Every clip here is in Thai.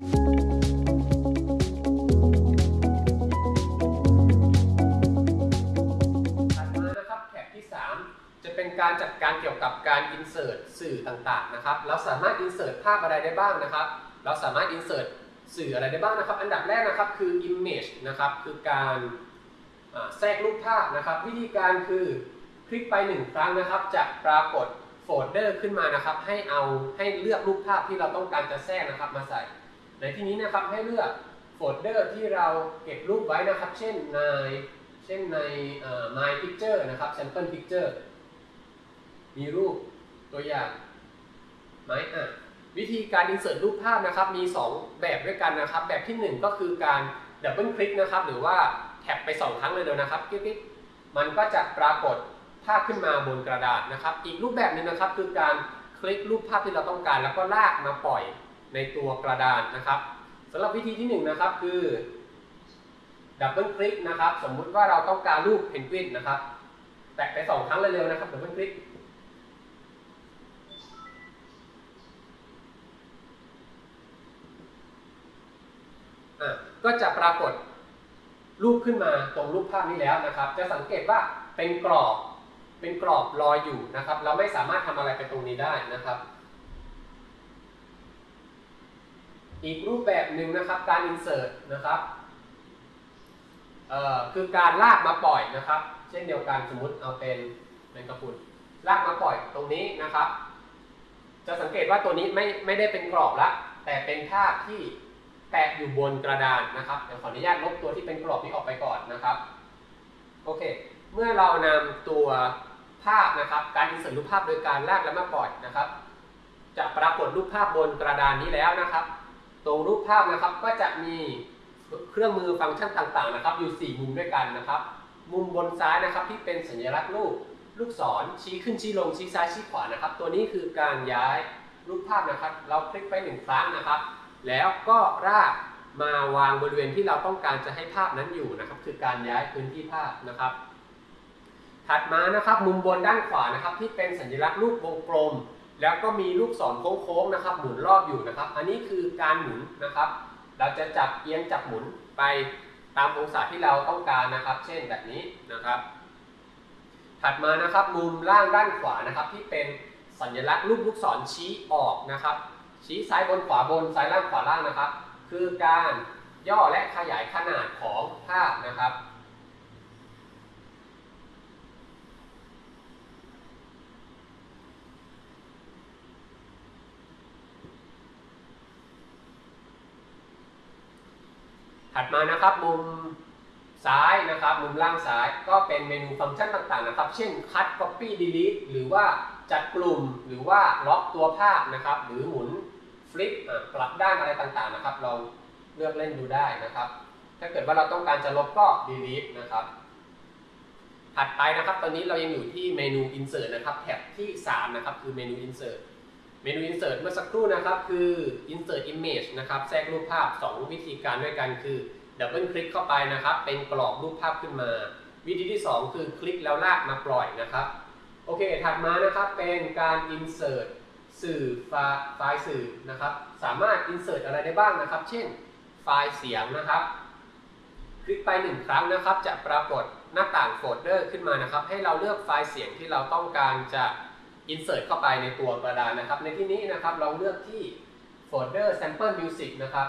จะเป็นการจัดการเกี่ยวกับการ insert สื่อต่างๆนะครับ เราสามารถ insert ภาพอะไรได้บ้างนะครับ เราสามารถ insert สื่ออะไรได้บ้างนะครับ อันดับแรกนะครับคือ image นะครับ คือการแทรกรูปภาพนะครับ วิธีการคือคลิกไปหนึ่งครั้งนะครับ จะปรากฏโฟลเดอร์ขึ้นมานะครับ ให้เอาให้เลือกรูปภาพที่เราต้องการจะแทรกนะครับมาใส่ ในที่นี้นะครับให้เลือกโฟลเดอร์ที่เราเก็บรูปไว้นะครับ เช่นในเช่นใน My Picture นะครับ Sample Picture มีรูปตัวอย่างไหมอะวิธีการ insert รูปภาพนะครับ มี 2 แบบด้วยกันนะครับ แบบที่ 1 ก็คือการดับเบิลคลิกนะครับ หรือว่า tap ไป 2 ครั้งเลยเดียวนะครับคลิกมันก็จะปรากฏภาพขึ้นมาบนกระดาษนะครับ อีกรูปแบบหนึงนะครับ คือการคลิกรูปภาพที่เราต้องการ แล้วก็ลากมาปล่อย ในตัวกระดานนะครับสำหรับวิธีที่1นะครับคือดับเบิลคลิกนะครับ สมมุติว่าเราต้องการรูปเพนกวินนะครับ แตะไปสองครั้งเร็วๆนะครับดับเบิลคลิกอะก็จะปรากฏรูปขึ้นมาตรงรูปภาพนี้แล้วนะครับ จะสังเกตว่าเป็นกรอบเป็นกรอบลอยอยู่นะครับ เราไม่สามารถทำอะไรไปตรงนี้ได้นะครับ อีกรูปแบบหนึ่งนะครับการ insert นะครับคือการลากมาปล่อยนะครับ เช่นเดียวกันสมมติเอาเป็นเป็นกระพุนลากมาปล่อยตรงนี้นะครับ จะสังเกตว่าตัวนี้ไม่ไม่ได้เป็นกรอบละแต่เป็นภาพที่แปะอยู่บนกระดานนะครับเดี๋ยวขออนุญาตลบตัวที่เป็นกรอบนี้ออกไปก่อนนะครับโอเค เมื่อเรานำตัวภาพนะครับ การอินเสิร์ตรูปภาพโดยการลากและมาปล่อยนะครับ จะปรากฏรูปภาพบนกระดานนี้แล้วนะครับ ตรงรูปภาพนะครับก็จะมีเครื่องมือฟังก์ชันต่างๆนะครับ อยู่ 4 มุมด้วยกันนะครับ มุมบนซ้ายนะครับที่เป็นสัญลักษณ์รูปลูกศรชี้ขึ้นชี้ลงชี้ซ้ายชี้ขวานะครับ ตัวนี้คือการย้ายรูปภาพนะครับ เราคลิกไปหนึ่งครั้งนะครับ แล้วก็รากมาวางบริเวณที่เราต้องการจะให้ภาพนั้นอยู่นะครับ คือการย้ายพื้นที่ภาพนะครับ ถัดมานะครับ มุมบนด้านขวานะครับ ที่เป็นสัญลักษณ์รูปวงกลม แล้วก็มีลูกศรโค้งๆนะครับ หมุนรอบอยู่นะครับ อันนี้คือการหมุนนะครับ เราจะจับเอียงจับหมุนไปตามองศาที่เราต้องการนะครับ เช่นแบบนี้นะครับ ถัดมานะครับมุมล่างด้านขวานะครับ ที่เป็นสัญลักษณ์รูปลูกศรชี้ออกนะครับ ชี้ซ้ายบนขวาบนซ้ายล่างขวาล่างนะครับ คือการย่อและขยายขนาดของภาพนะครับ ถัดมานะครับมุมซ้ายนะครับมุมล่างซ้ายก็เป็นเมนูฟังก์ชันต่างๆนะครับ เช่น cut copy delete หรือว่าจัดกลุ่มหรือว่าล็อกตัวภาพนะครับ หรือหมุนฟลิปกลับด้านอะไรต่างๆนะครับ เราเลือกเล่นดูได้นะครับ ถ้าเกิดว่าเราต้องการจะลบก็ delete นะครับ ถัดไปนะครับ ตอนนี้เรายังอยู่ที่เมนู insert นะครับ แท็บที่ 3 นะครับ คือเมนู insert เมนู insert เมื่อสักครู่นะครับคือ insert image นะครับแทรกรูปภาพ 2 วิธีการด้วยกันคือดับเบิลคลิกเข้าไปนะครับ เป็นกรอบรูปภาพขึ้นมา วิธีที่ 2 คือคลิกแล้วลากมาปล่อยนะครับ โอเค ถัดมานะครับเป็นการ insert สื่อไฟล์สื่อนะครับ สามารถ insert อะไรได้บ้างนะครับ เช่น ไฟล์เสียงนะครับ คลิกไปหนึ่งครั้งนะครับ จะปรากฏหน้าต่างโฟลเดอร์ขึ้นมานะครับ ให้เราเลือกไฟล์เสียงที่เราต้องการจะ insert เข้าไปในตัวกระดานนะครับ ในที่นี้นะครับลองเลือกที่โฟลเดอร์ sample music นะครับ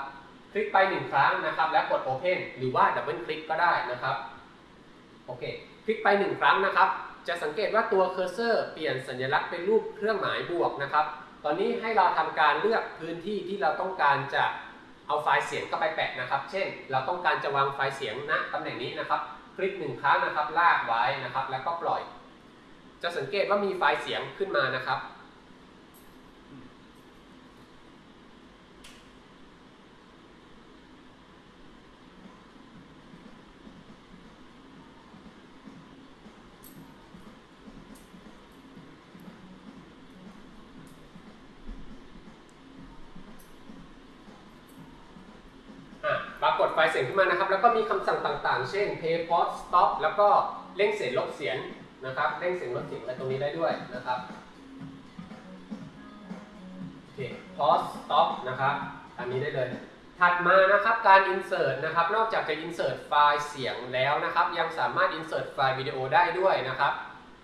คลิกไปหนึ่งครั้งนะครับ แล้วกด open หรือว่า double คลิกก็ได้นะครับ โอเค คลิกไปหนึ่งครั้งนะครับ จะสังเกตว่าตัวเคอร์เซอร์เปลี่ยนสัญลักษณ์เป็นรูปเครื่องหมายบวกนะครับ ตอนนี้ให้เราทำการเลือกพื้นที่ที่เราต้องการจะเอาไฟล์เสียงเข้าไปแปะนะครับ เช่น เราต้องการจะวางไฟล์เสียงณตำแหน่งนี้นะครับ คลิกหนึ่งครั้งนะครับ ลากไว้นะครับ แล้วก็ปล่อย จะสังเกตว่ามีไฟล์เสียงขึ้นมานะครับอะปรากฏไฟล์เสียงขึ้นมานะครับ แล้วก็มีคำสั่งต่างๆ เช่น play pause stop แล้วก็เร่งเสียงลดเสียง นะครับเร่งเสียงลดเสียงอะไรตรงนี้ได้ด้วยนะครับโอเค pause stop นะครับอันนี้ได้เลย ถัดมานะครับการ insert นะครับ นอกจากจะ insert ไฟล์เสียงแล้วนะครับ ยังสามารถ insert ไฟล์วิดีโอได้ด้วยนะครับ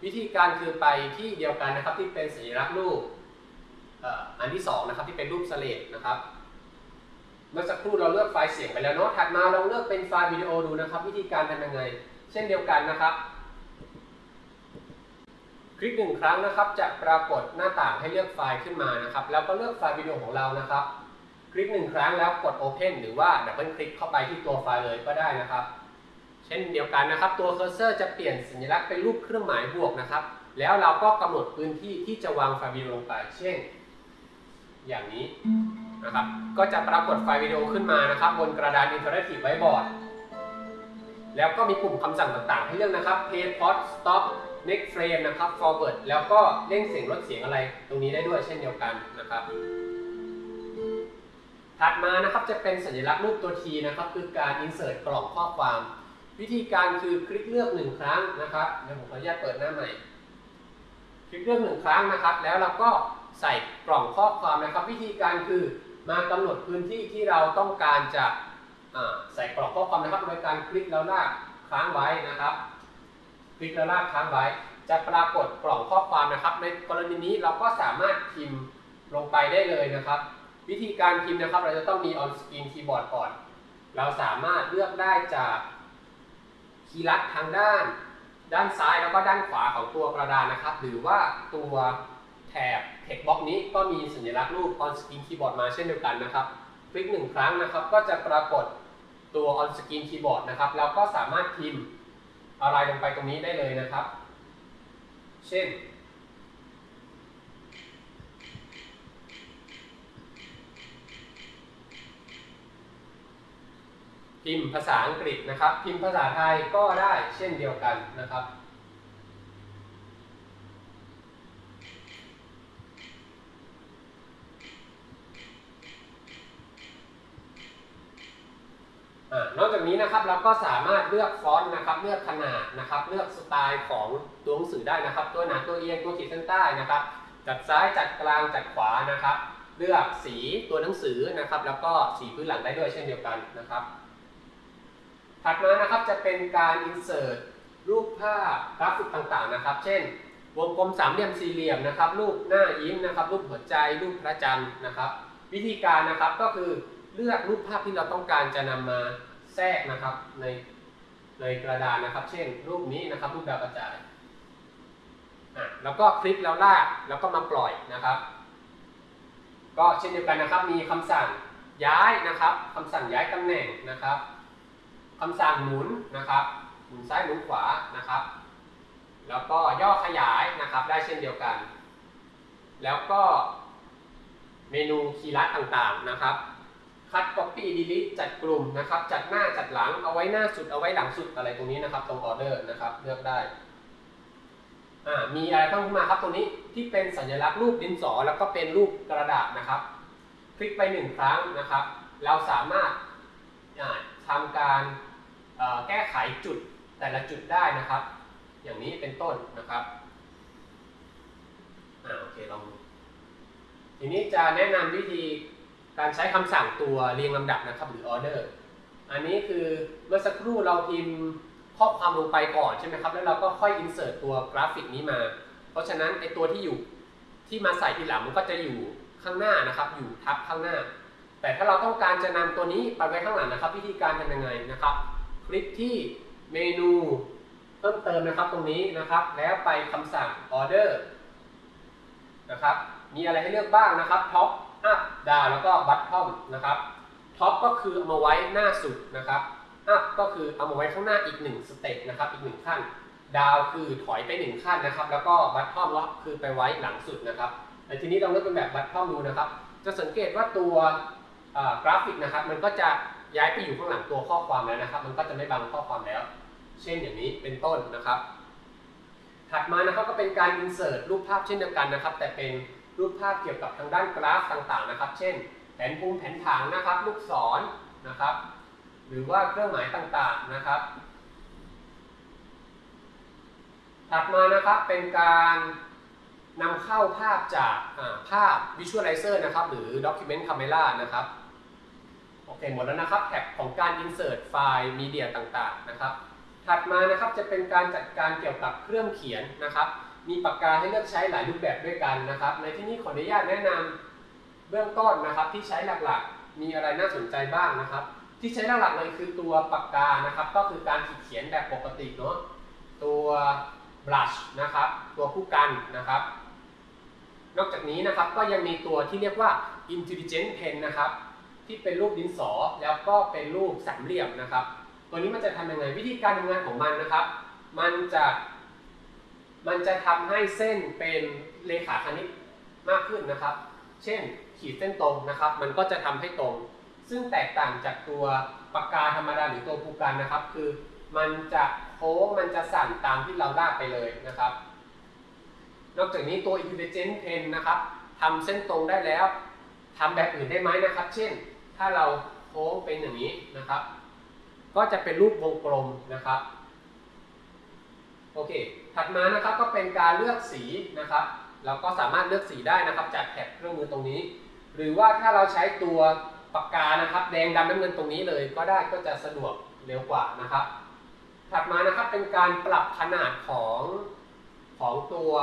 วิธีการคือไปที่เดียวกันนะครับที่เป็นสัญลักษณ์รูปอันที่สองนะครับที่เป็นรูปสเลดนะครับเมื่อสักครู่เราเลือกไฟล์เสียงไปแล้วเนาะถัดมาลองเลือกเป็นไฟล์วิดีโอดูนะครับ วิธีการทำยังไง เช่นเดียวกันนะครับ คลิกหนึ่งครั้งนะครับ จะปรากฏหน้าต่างให้เลือกไฟล์ขึ้นมานะครับ แล้วก็เลือกไฟล์วิดีโอของเรานะครับ คลิกหนึ่งครั้งแล้วกด Open หรือว่าดับเบิลคลิกเข้าไปที่ตัวไฟล์เลยก็ได้นะครับ เช่นเดียวกันนะครับ ตัวเคอร์เซอร์จะเปลี่ยนสัญลักษณ์เป็นรูปเครื่องหมายบวกนะครับ แล้วเราก็กำหนดพื้นที่ที่จะวางไฟล์วิดีโอลงไป เช่น อย่างนี้นะครับ ก็จะปรากฏไฟล์วิดีโอขึ้นมานะครับ บนกระดาน Interactive Whiteboard แล้วก็มีปุ่มคำสั่งต่างๆ ให้เลือกนะครับ Play Pause Stop Next Frame นะครับ Forward แล้วก็เร่งเสียงลดเสียงอะไรตรงนี้ได้ด้วยเช่นเดียวกันนะครับ ถัดมานะครับจะเป็นสัญลักษณ์รูปตัว T นะครับคือการ insert กล่องข้อความ วิธีการคือคลิกเลือกหนึ่งครั้งนะครับเดี๋ยวผมขออนุญาตเปิดหน้าใหม่ คลิกเลือกหนึ่งครั้งนะครับ แล้วเราก็ใส่กล่องข้อความนะครับ วิธีการคือมากำหนดพื้นที่ที่เราต้องการจะใส่กล่องข้อความนะครับโดยการคลิกแล้วลากค้างไว้นะครับ คลิกแล้วลากค้างไว้ จะปรากฏกล่องข้อความนะครับ ในกรณีนี้เราก็สามารถพิมพ์ลงไปได้เลยนะครับ วิธีการพิมพ์นะครับ เราจะต้องมี on screen keyboard ก่อน เราสามารถเลือกได้จากคีย์ลัดทางด้าน ด้านซ้ายแล้วก็ด้านขวาของตัวกระดานนะครับ หรือว่าตัวแถบ text box นี้ก็มีสัญลักษณ์รูป on screen keyboard มาเช่นเดียวกันนะครับ คลิกหนึ่งครั้งนะครับ ก็จะปรากฏตัว on screen keyboard นะครับแล้วก็สามารถพิมพ์ อะไรลงไปตรงนี้ได้เลยนะครับ เช่น พิมพ์ภาษาอังกฤษนะครับ พิมพ์ภาษาไทยก็ได้เช่นเดียวกันนะครับ อ่า นี้นะครับเราก็สามารถเลือกฟอนต์นะครับ เลือกขนาดนะครับ เลือกสไตล์ของตัวหนังสือได้นะครับ ตัวหนาตัวเอียงตัวขีดเส้นใต้นะครับ จัดซ้ายจัดกลางจัดขวานะครับ เลือกสีตัวหนังสือนะครับ แล้วก็สีพื้นหลังได้ด้วยเช่นเดียวกันนะครับ ถัดมานะครับจะเป็นการ insert รูปภาพกราฟิกต่างๆนะครับ เช่น วงกลมสามเหลี่ยมสี่เหลี่ยมนะครับ รูปหน้ายิ้มนะครับ รูปหัวใจรูปพระจันทร์นะครับ วิธีการนะครับก็คือเลือกรูปภาพที่เราต้องการจะนำมา แทรกนะครับในในกระดานนะครับ เช่น รูปนี้นะครับรูปดาวกระจายอะแล้วก็คลิกแล้วลากแล้วก็มาปล่อยนะครับ ก็เช่นเดียวกันนะครับ มีคำสั่งย้ายนะครับคำสั่งย้ายตำแหน่งนะครับคำสั่งหมุนนะครับ หมุนซ้ายหมุนขวานะครับ แล้วก็ย่อขยายนะครับ ได้เช่นเดียวกัน แล้วก็เมนูคีย์ลัดต่างๆนะครับ คัด copy delete จัดกลุ่มนะครับ จัดหน้าจัดหลังเอาไว้หน้าสุดเอาไว้หลังสุดอะไรตรงนี้นะครับ ตรงออเดอร์นะครับเลือกได้อ่ามีอะไรเพิ่มขึ้นมาครับตรงนี้ที่เป็นสัญลักษณ์รูปดินสอ แล้วก็เป็นรูปกระดาษนะครับ คลิกไปหนึ่งครั้งนะครับ เราสามารถาทำการแก้ไขจุดแต่ละจุดได้นะครับ อย่างนี้เป็นต้นนะครับอ่าโอเคลองทีนี้จะแนะนำวิธี การใช้คำสั่งตัวเรียงลำดับนะครับหรือ order อันนี้คือเมื่อสักครู่เราพิมพ์ข้อความลงไปก่อนใช่ไหมครับ แล้วเราก็ค่อย insert ตัวกราฟิกนี้มา เพราะฉะนั้นไอตัวที่อยู่ที่มาใส่ทีหลังมันก็จะอยู่ข้างหน้านะครับ อยู่ทับข้างหน้า แต่ถ้าเราต้องการจะนำตัวนี้ไปไว้ข้างหลังนะครับ วิธีการทำยังไงนะครับ คลิกที่เมนูเพิ่มเติมนะครับตรงนี้นะครับ แล้วไปคำสั่ง order นะครับ มีอะไรให้เลือกบ้างนะครับ top up down แล้วก็ bottom นะครับ top ก็คือเอามาไว้หน้าสุดนะครับ up ก็คือเอามาไว้ข้างหน้าอีกหนึ่งสเต็ปนะครับอีกหนึ่งขั้น down คือถอยไปหนึ่งขั้นนะครับ แล้วก็ bottom ก็อกคือไปไว้หลังสุดนะครับแต่ทีนี้เราเลือกเป็นแบบ bottom ดูนะครับ จะสังเกตว่าตัวกราฟิกนะครับ มันก็จะย้ายไปอยู่ข้างหลังตัวข้อความแล้วนะครับ มันก็จะไม่บังข้อความแล้ว เช่นอย่างนี้เป็นต้นนะครับ ถัดมานะครับก็เป็นการ insert รูปภาพเช่นเดียวกันนะครับ แต่เป็น รูปภาพเกี่ยวกับทางด้านกราฟต่างๆนะครับ เช่น แผนภูมิแผนผังนะครับ ลูกศรนะครับ หรือว่าเครื่องหมายต่างๆนะครับ ถัดมานะครับเป็นการนำเข้าภาพจากอ่าภาพ Visualizer นะครับ หรือ Document Camera นะครับ โอเค หมดแล้วนะครับแท็บของการ insert ไฟล์มีเดียต่างๆนะครับ ถัดมานะครับจะเป็นการจัดการเกี่ยวกับเครื่องเขียนนะครับ มีปากกาให้เลือกใช้หลายรูปแบบด้วยกันนะครับ ในที่นี้ขออนุญาตแนะนำเบื้องต้นนะครับที่ใช้หลักๆ มีอะไรน่าสนใจบ้างนะครับ ที่ใช้หลักๆเลยคือตัวปากกานะครับ ก็คือการขีดเขียนแบบปกติเนาะตัว brush นะครับ ตัวผู้กันนะครับ นอกจากนี้นะครับก็ยังมีตัวที่เรียกว่า intelligent pen นะครับ ที่เป็นรูปดินสอแล้วก็เป็นรูปสามเหลี่ยมนะครับ ตัวนี้มันจะทำยังไงวิธีการทำงานของมันนะครับ มันจะ มันจะทำให้เส้นเป็นเลขาคณิตมากขึ้นนะครับ เช่นขีดเส้นตรงนะครับ มันก็จะทำให้ตรง ซึ่งแตกต่างจากตัวปากกาธรรมดาหรือตัวภูกันนะครับ คือมันจะโค้งมันจะสั่นตามที่เราลากไปเลยนะครับ นอกจากนี้ตัว Intelligent Pen นะครับทำเส้นตรงได้แล้วทำแบบอื่นได้ไหมนะครับ เช่น ถ้าเราโค้งเป็นอย่างนี้นะครับ ก็จะเป็นรูปวงกลมนะครับ โอเค ถัดมานะครับก็เป็นการเลือกสีนะครับ เราก็สามารถเลือกสีได้นะครับ จากแถบเครื่องมือตรงนี้ หรือว่าถ้าเราใช้ตัวปากกานะครับ แดงดำน้ำเงินตรงนี้เลย ก็ได้ก็จะสะดวกเร็วกว่านะครับ ถัดมานะครับเป็นการปรับขนาดของของตัว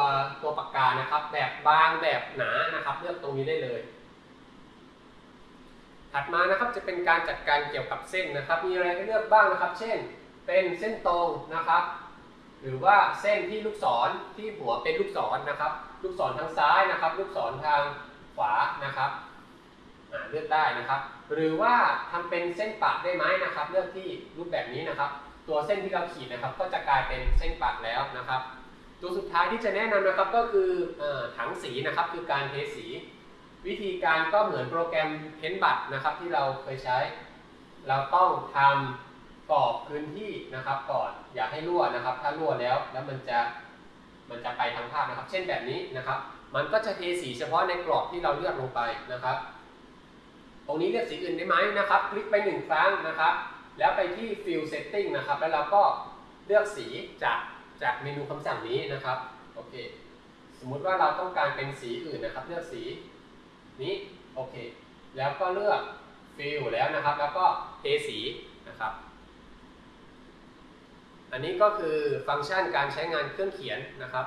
ตัวปากกานะครับ แบบบางแบบหนานะครับ เลือกตรงนี้ได้เลย ถัดมานะครับจะเป็นการจัดการเกี่ยวกับเส้นนะครับ มีอะไรให้เลือกบ้างนะครับ เช่น เป็นเส้นตรงนะครับ หรือว่าเส้นที่ลูกศรที่หัวเป็นลูกศรนะครับ ลูกศรทางซ้ายนะครับ ลูกศรทางขวานะครับเลือกได้นะครับ หรือว่าทำเป็นเส้นปะได้ไหมนะครับ เลือกที่รูปแบบนี้นะครับ ตัวเส้นที่เราขีดนะครับ ก็จะกลายเป็นเส้นปัดแล้วนะครับ ตัวสุดท้ายที่จะแนะนำนะครับก็คืออถังสีนะครับ คือการเทสี วิธีการก็เหมือนโปรแกรมเพ้นบัตนะครับที่เราเคยใช้ เราต้องทำ กรอบพื้นที่นะครับก่อนอย่าให้รั่วนะครับ ถ้ารั่วแล้วแล้วมันจะมันจะไปทางภาพนะครับ เช่นแบบนี้นะครับ มันก็จะเทสีเฉพาะในกรอบที่เราเลือกลงไปนะครับ ตรงนี้เลือกสีอื่นได้ไหมนะครับ คลิกไปหนึ่งครั้งนะครับ แล้วไปที่ Fill Setting นะครับ แล้วเราก็เลือกสีจากจากเมนูคำสั่งนี้นะครับโอเค สมมุติว่าเราต้องการเป็นสีอื่นนะครับ เลือกสีนี้โอเค แล้วก็เลือก Fill แล้วนะครับ แล้วก็เทสีนะครับ อันนี้ก็คือฟังก์ชันการใช้งานเครื่องเขียนนะครับ